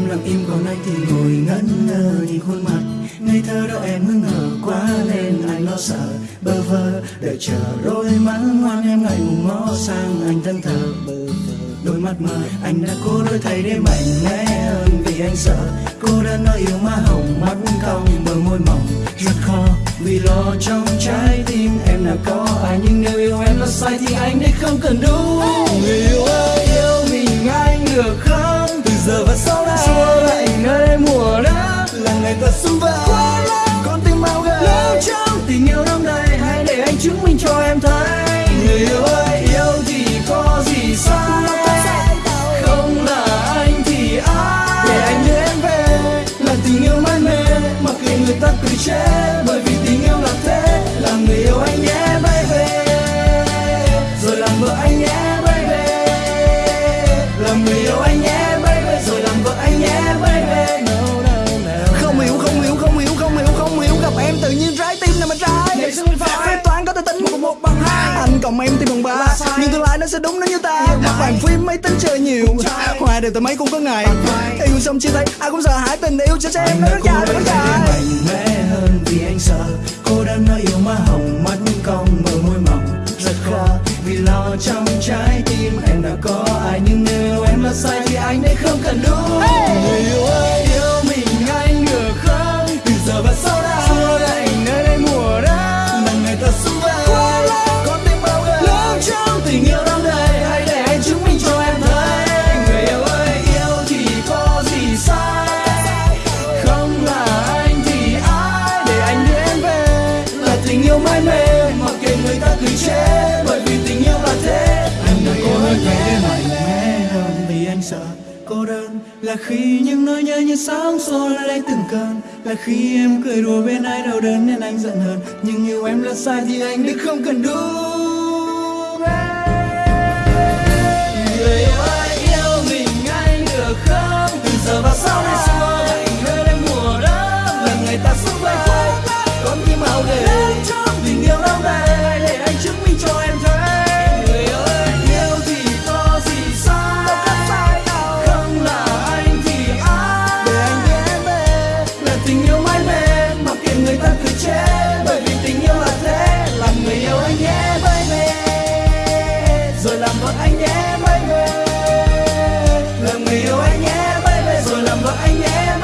Em lặng im còn anh thì ngồi ngẩn ngơ nhìn khuôn mặt. Ngây thơ đó em hững hở quá nên anh lo sợ, bơ vơ. Đợi chờ đôi mắt ngoan em ngại ngùng ngó sang anh thân thờ, bơ vơ. Đôi mắt mơ, anh đã cố đôi thay để mạnh mẽ hơn vì anh sợ. Cô đơn nơi yêu má hồng, mắt cong, bờ môi mỏng, rất khó. Vì lo trong trái tim em đã có, ai nhưng nếu yêu em là sai thì anh đây không cần đúng. Người yêu ơi, yêu mình anh được không ngày ta xung vầy con tim bao gầy lâu trong tình yêu đong đầy hãy để anh chứng minh cho em thấy. Người yêu ơi yêu thì có gì sai? Không là anh thì ai? Để anh đưa em về. Là tình yêu mãi mê mặc kệ người ta cười chê cộng em tim bằng ba. Nhưng tương lai nó sẽ đúng nếu như ta. Bàn phim máy tính chơi nhiều. Hoài đều từ mấy cũng có ngày. Yêu xong chia tay ai cũng sợ hãi tình yêu cho xem anh nó rất dài, gắng rất dài. Mạnh mẽ hơn vì anh sợ. Cô đơn nó yêu má hồng mắt cong bờ môi mỏng. Rất khó vì lo trong trái tim em đã có. Ai nhưng nếu em là sai thì anh đây không cần đúng người yêu ơi cô đơn là khi những nỗi nhớ như sóng xô lấy từng cơn, là khi em cười đùa bên ai đau đớn nên anh giận hờn. Nhưng yêu em là sai thì anh đã không cần đúng vợ anh nhé làm người. Yêu anh nhé mãi về rồi làm vợ anh nhé